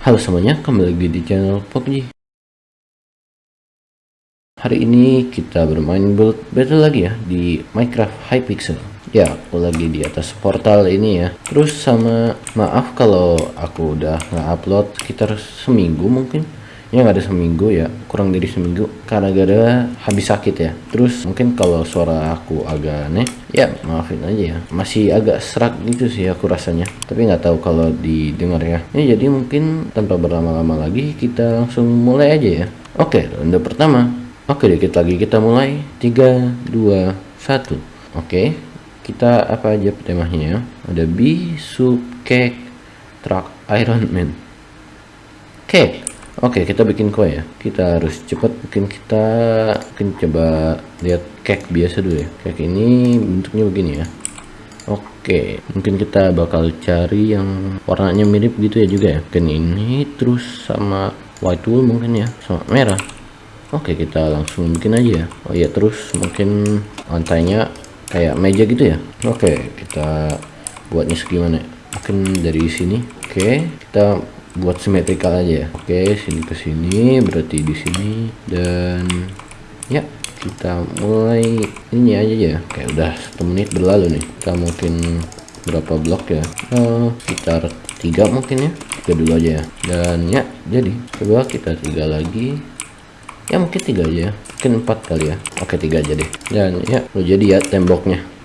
Halo semuanya, kembali lagi di channel PUBG Hari ini kita bermain build battle lagi ya di Minecraft Hypixel Ya, aku lagi di atas portal ini ya. Terus sama maaf kalau aku udah nggak upload sekitar seminggu mungkin ya nggak ada seminggu ya kurang dari seminggu. Karena gara habis sakit ya. Terus mungkin kalau suara aku agak aneh ya maafin aja ya. Masih agak serak gitu sih aku rasanya. Tapi nggak tahu kalau didengar ya. Ya jadi mungkin tanpa berlama-lama lagi kita langsung mulai aja ya. Oke ronde pertama. Oke dikit lagi kita mulai. 3 2 1 oke kita apa aja temanya ya? Ada B sub cake truck Iron Man oke Oke, kita bikin kue ya. Kita harus cepat. Mungkin kita mungkin coba lihat cake biasa dulu ya. Cake ini bentuknya begini ya. Oke, mungkin kita bakal cari yang warnanya mirip gitu ya juga ya. Mungkin ini terus sama white wool mungkin ya, sama merah. Oke, kita langsung bikin aja ya. Oh iya, terus mungkin lantainya kayak meja gitu ya. Oke, kita buatnya segimana? Mungkin dari sini. Oke, kita buat simetrikal aja ya. Oke sini ke sini berarti di sini dan ya kita mulai ini aja ya. Kayak udah satu menit berlalu nih. Kita mungkin berapa blok ya? Uh, sekitar tiga mungkin ya. Tiga dulu aja ya. Dan ya jadi coba kita tiga lagi. Ya mungkin tiga aja ya. Mungkin empat kali ya. Oke tiga aja deh. Dan ya lo jadi ya temboknya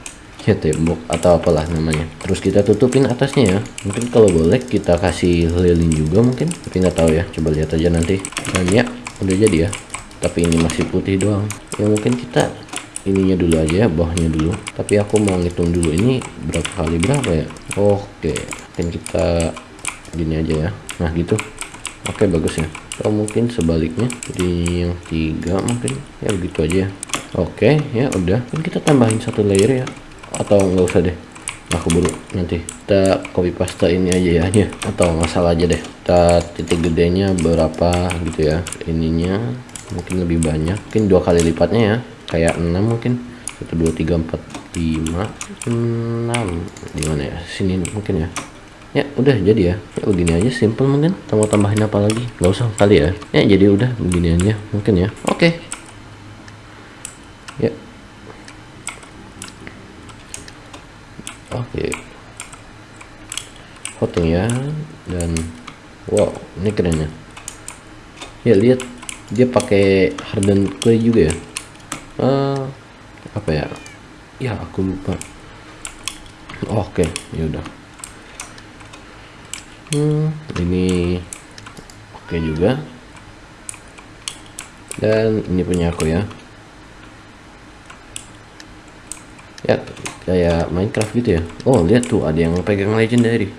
ya tembok atau apalah namanya. Terus kita tutupin atasnya ya. Mungkin kalau boleh kita kasih lilin juga mungkin tapi nggak tahu ya. Coba lihat aja nanti. Dan ya udah jadi ya. Tapi ini masih putih doang. Ya mungkin kita ininya dulu aja ya bawahnya dulu. Tapi aku mau ngitung dulu ini berapa kali berapa ya? Oke mungkin kita gini aja ya. Nah gitu. Oke bagus ya. Atau mungkin sebaliknya jadi yang tiga mungkin. Ya begitu aja oke ya udah. Mungkin kita tambahin satu layer ya atau nggak usah deh. Aku buru nanti kita copy paste ini aja ya ya. Atau nggak salah aja deh. Kita titik gedenya berapa gitu ya ininya. Mungkin lebih banyak. Mungkin dua kali lipatnya ya. Kayak 6 mungkin. 1 2 3 4 5 6 gimana ya? Sini mungkin ya. Ya udah jadi ya. Ya begini aja. Simple mungkin. Kita mau tambahin apa lagi? Nggak usah. Kali ya. Ya jadi udah. Begini mungkin ya. Oke. okay. ya oke. Foto ya dan wow ini keren ya. Ya lihat dia pakai harden clay juga ya. Uh, apa ya? Ya aku lupa. Oke okay. ya udah. Hmm, ini oke okay juga. Dan ini punya aku ya. Ya kayak Minecraft gitu ya? Oh lihat tuh ada yang pegang legendary.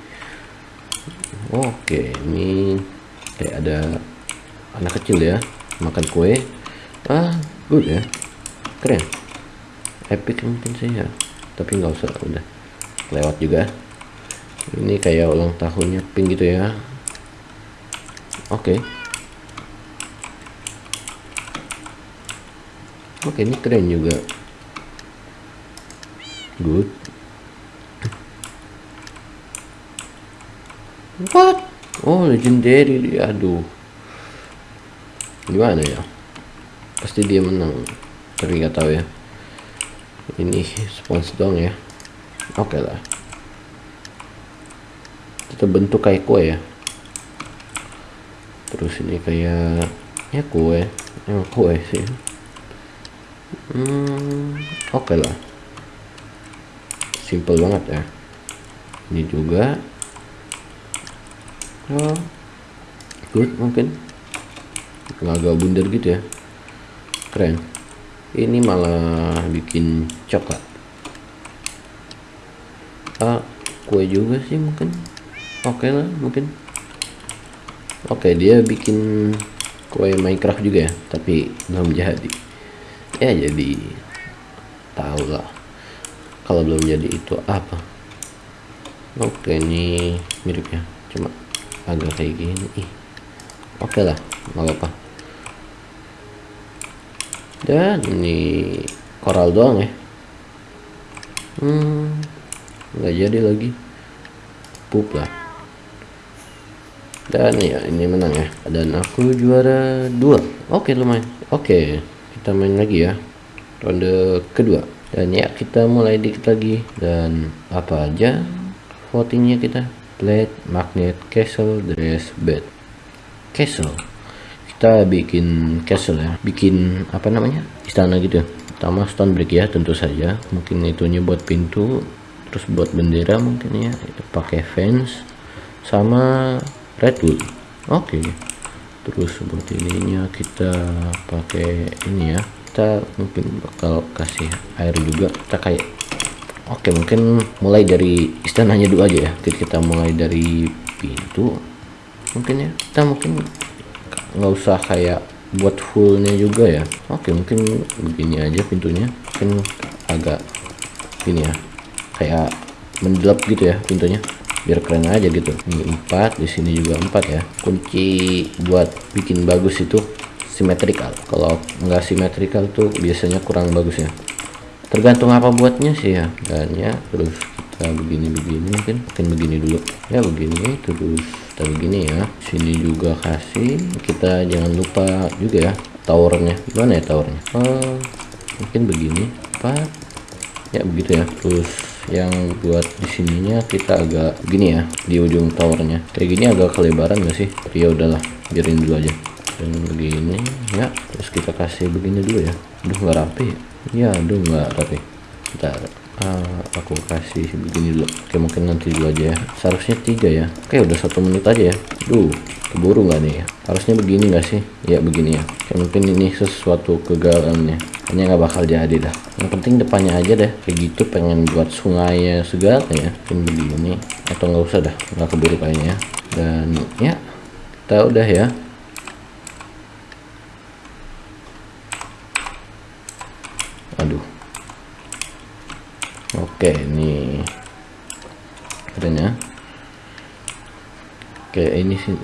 Oke ini kayak ada anak kecil ya makan kue. Ah good ya. Keren. Epic mungkin sih ya tapi nggak usah udah. Lewat juga. Ini kayak ulang tahunnya pink gitu ya. Oke. Oke ini keren juga good. What? Oh legendary aduh. Gimana ya? Pasti dia menang. Tapi nggak tahu ya. Ini spons dong ya. Oke okay lah. Kita bentuk kayak kue ya. Terus ini kayak ya kue. Yang kue sih. Hmm oke okay lah simple banget ya. Ini juga. Oh, good mungkin. Agak bundar gitu ya. Keren. Ini malah bikin coklat. Ah kue juga sih mungkin. Oke okay lah mungkin. Oke okay, dia bikin kue Minecraft juga ya tapi belum jadi. Ya jadi tahu lah kalau belum jadi itu apa? Oke ini miripnya cuma agak kayak gini. Ih oke lah nggak apa dan ini koral doang ya. Hmm nggak jadi lagi. Pup lah. Dan ya ini menang ya. Dan aku juara dua. Oke lumayan. Oke kita main lagi ya. Ronde kedua dan ya kita mulai dikit lagi. Dan apa aja votingnya kita? Plate magnet castle dress bed. Castle. Kita bikin castle ya. Bikin apa namanya? Istana gitu. Pertama stone brick ya tentu saja. Mungkin itunya buat pintu terus buat bendera mungkin ya. Pakai fence. Sama redwood oke. Okay. terus buat ininya kita pakai ini ya kita mungkin bakal kasih air juga. Kita kayak oke mungkin mulai dari istananya dulu aja ya. Jadi kita mulai dari pintu mungkin ya. Kita mungkin nggak usah kayak buat fullnya juga ya. Oke mungkin begini aja pintunya. Mungkin agak ini ya kayak mendelap gitu ya pintunya. Biar keren aja gitu. Ini empat di sini juga empat ya. Kunci buat bikin bagus itu simetrikal. Kalau nggak simetrikal tuh biasanya kurang bagus ya. Tergantung apa buatnya sih ya. Dan ya terus kita begini begini mungkin mungkin begini dulu. Ya begini terus kita begini ya. Sini juga kasih kita jangan lupa juga ya towernya. Gimana ya towernya? Oh, mungkin begini. Empat ya begitu ya. Terus yang buat di sininya kita agak gini ya di ujung towernya. Kayak gini agak kelebaran gak sih? Ya udahlah biarin dulu aja dan begini ya terus kita kasih begini dulu ya. Aduh nggak rapi. Ya aduh nggak rapi. Kita uh, aku kasih begini dulu. Oke mungkin nanti dulu aja ya. Seharusnya tiga ya. Oke udah satu menit aja ya. Duh keburu nggak nih ya? Harusnya begini nggak sih? Ya begini ya. Oke mungkin ini sesuatu kegagalannya hanya nggak bakal jadi dah. Yang penting depannya aja deh. Kayak gitu pengen buat sungai segala ya. Mungkin begini. Atau nggak usah dah. Nggak keburu kayaknya. Ya dan ya kita udah ya aduh oke ini keren ya oke ini sih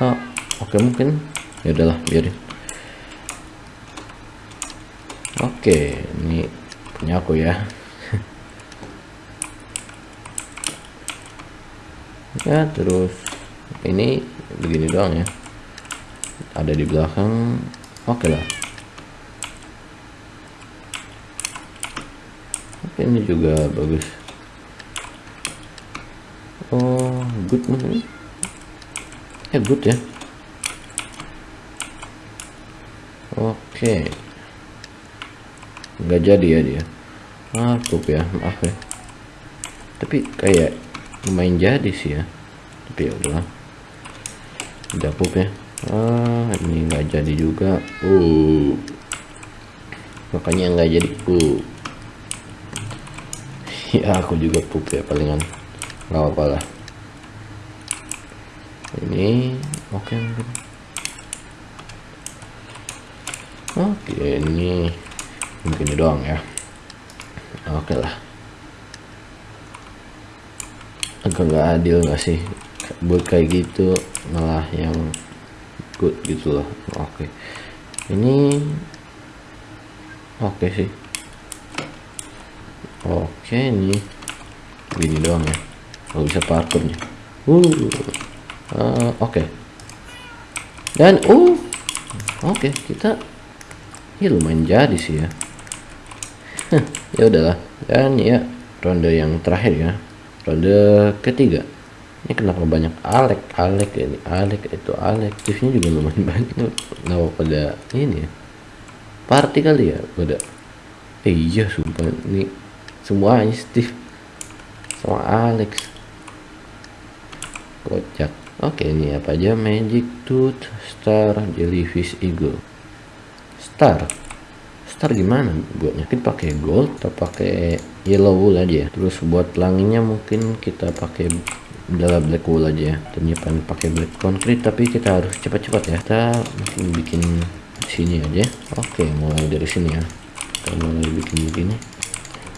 oh oke mungkin ya udahlah biarin Oke, ini punya aku ya. ya, terus ini begini doang ya. Ada di belakang. Oke lah. Ini juga bagus. Oh, good mungkin. Ya, good ya. Oke. Nggak jadi ya dia. Ah ya maaf ya. Tapi kayak lumayan jadi sih ya. Tapi ya udah pup ya. Ah ini nggak jadi juga. Uh. Makanya nggak jadi uh ya aku juga pup ya palingan. Nggak apa-apa lah. Ini oke okay, oke okay, ini begini doang ya. Oke okay lah. Agak nggak adil nggak sih buat kayak gitu malah yang good gitu loh. Oke. Okay. ini oke okay sih oke ini gini doang ya. Kalau bisa parkurnya uh, uh oke. Okay. dan uh oke okay, kita ya lumayan jadi sih ya. Ya udahlah. Dan ya ronde yang terakhir ya. Ronde ketiga. Ini kenapa banyak Alek Alek ini Alek itu Alek. Aktifnya juga lumayan banyak kenapa pada ini ya? Party kali ya pada. Eh, iya sumpah. Ini semua Steve. Sama Alex. Kocak. Oke ini apa aja? Magic tooth star jellyfish eagle. Star? Star gimana? Buatnya kita pakai gold atau pakai yellow wool aja ya? Terus buat pelanginya mungkin kita pakai adalah black wool aja ya. Ternyata pakai black concrete tapi kita harus cepat-cepat ya. Kita mungkin bikin sini aja. Oke mulai dari sini ya. Kita mulai bikin begini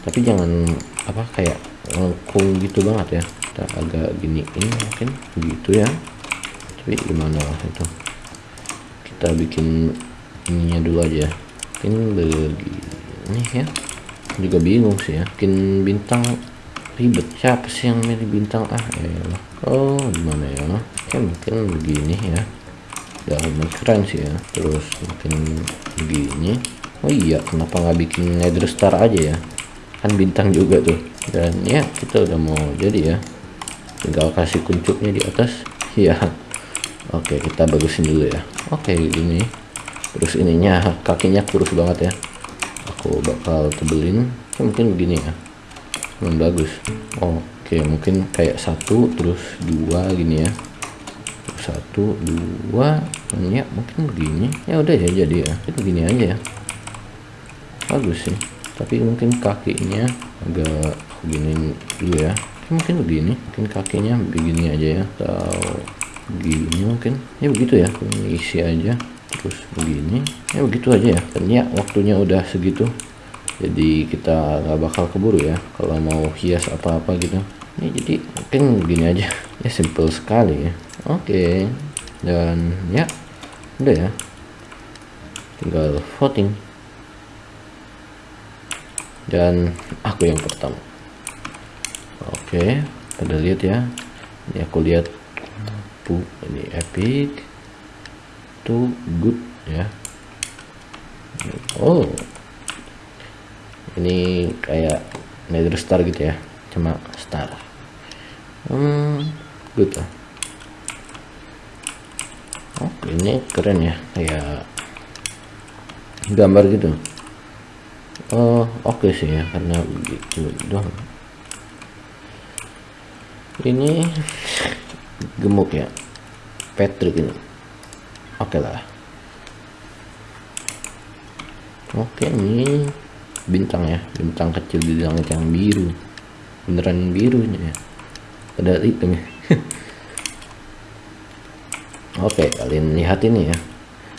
tapi jangan apa kayak lengkung gitu banget ya. Kita agak gini ini mungkin gitu ya. Tapi gimana itu? Kita bikin ininya dulu aja. Mungkin begini ya. Juga bingung sih ya. Bikin bintang ribet. Siapa sih yang milih bintang ah elah. oh gimana ya? Oke mungkin begini ya. Ya lumayan keren sih ya. Terus mungkin begini. Oh iya kenapa nggak bikin nether star aja ya kan bintang juga tuh. Dan ya kita udah mau jadi ya. Tinggal kasih kuncupnya di atas. Ya oke kita bagusin dulu ya. Oke ini terus ininya kakinya kurus banget ya. Aku bakal tebelin. Ya, mungkin begini ya. Hmm, bagus. Oke mungkin kayak satu terus dua gini ya. Satu dua. Ya mungkin begini. Ya udah ya jadi ya. Itu begini aja ya. Bagus sih tapi mungkin kakinya agak begini dulu ya. Mungkin begini mungkin kakinya begini aja ya. Atau begini mungkin. Ya begitu ya ini isi aja. Terus begini ya begitu aja ya. Ya waktunya udah segitu. Jadi kita nggak bakal keburu ya kalau mau hias apa-apa gitu. Ya jadi mungkin begini aja. Ya simple sekali ya. Oke dan ya udah ya. Tinggal voting dan aku yang pertama. Oke pada lihat ya. Ini aku lihat. Bu ini epic. Tuh good ya. Oh. Ini kayak nether star gitu ya. Cuma star. Hmm good lah oke ini keren ya. Kayak gambar gitu oh oke okay sih ya karena begitu doang. Ini gemuk ya Patrick ini. Oke okay lah. Oke okay, ini bintang ya bintang kecil di langit yang biru. Beneran birunya ya. Padahal hitam ya oke kalian lihat ini ya.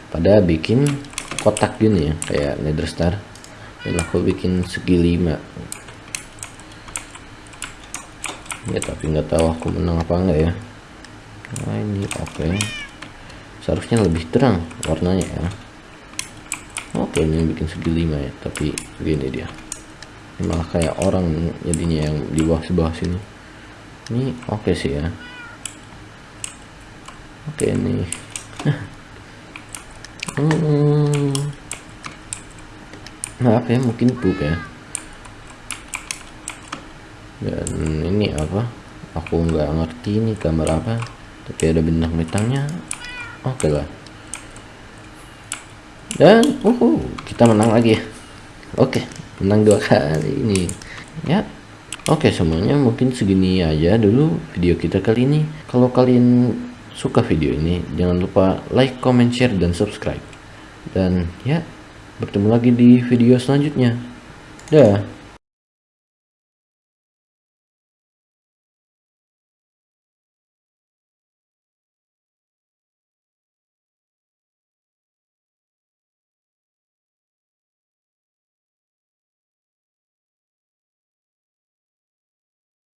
Pada bikin kotak gini ya kayak nether star dan aku bikin segi lima. Ya tapi nggak tahu aku menang apa enggak ya. Nah ini oke. Okay. seharusnya lebih terang warnanya ya. Oke okay, ini bikin segi lima ya tapi begini dia. Ini malah kayak orang jadinya yang di bawah sebelah sini. Ini oke okay sih ya. Oke okay, ini. Hmm. Apa ya mungkin poop ya. Dan ini apa? Aku nggak ngerti ini gambar apa. Tapi ada bintang-bintangnya oke okay lah. Dan uh kita menang lagi ya. Oke okay, menang dua kali ini. Ya. Oke okay, semuanya mungkin segini aja dulu video kita kali ini. Kalau kalian suka video ini jangan lupa like comment share dan subscribe. Dan ya bertemu lagi di video selanjutnya. Dah